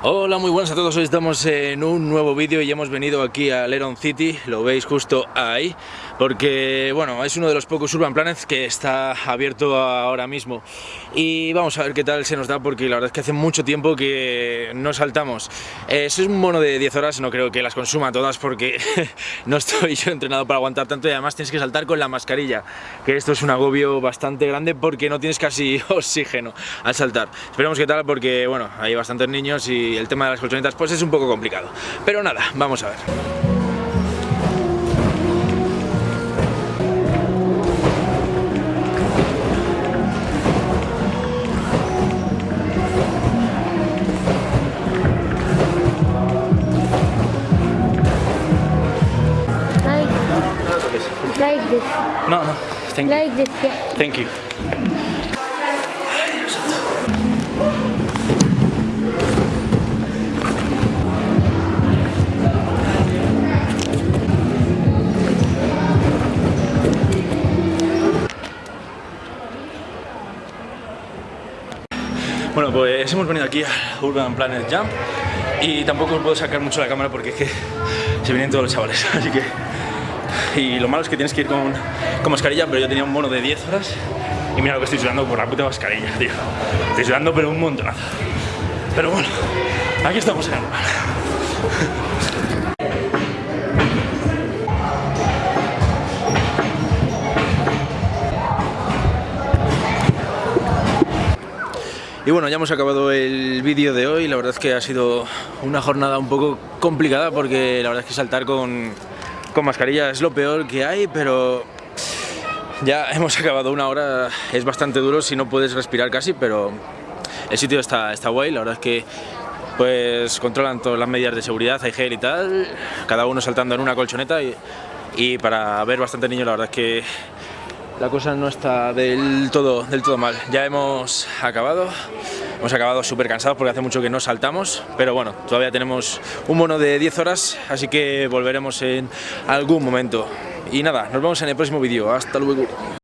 Hola, muy buenas a todos, hoy estamos en un nuevo vídeo y hemos venido aquí a Leron City, lo veis justo ahí, porque bueno, es uno de los pocos Urban Planets que está abierto ahora mismo y vamos a ver qué tal se nos da porque la verdad es que hace mucho tiempo que no saltamos. Eh, es un mono de 10 horas, no creo que las consuma todas porque no estoy yo entrenado para aguantar tanto y además tienes que saltar con la mascarilla, que esto es un agobio bastante grande porque no tienes casi oxígeno al saltar. Esperemos qué tal porque bueno, hay bastantes niños y el tema de las colchonetas pues es un poco complicado. Pero nada, vamos a ver. Like, like this. No, no, thank you. Like this, yeah. Thank you. Bueno, pues hemos venido aquí a Urban Planet Jump y tampoco os puedo sacar mucho la cámara porque es que se vienen todos los chavales, así que... Y lo malo es que tienes que ir con, con mascarilla, pero yo tenía un mono de 10 horas y mira lo que estoy sudando por la puta mascarilla, tío. Estoy sudando pero un montonazo. Pero bueno, aquí estamos en el lugar. Y bueno, ya hemos acabado el vídeo de hoy, la verdad es que ha sido una jornada un poco complicada porque la verdad es que saltar con, con mascarilla es lo peor que hay, pero ya hemos acabado. Una hora, es bastante duro si no puedes respirar casi, pero el sitio está, está guay, la verdad es que pues controlan todas las medidas de seguridad, hay gel y tal, cada uno saltando en una colchoneta y, y para ver bastante niños la verdad es que la cosa no está del todo, del todo mal. Ya hemos acabado, hemos acabado súper cansados porque hace mucho que no saltamos, pero bueno, todavía tenemos un bono de 10 horas, así que volveremos en algún momento. Y nada, nos vemos en el próximo vídeo. Hasta luego.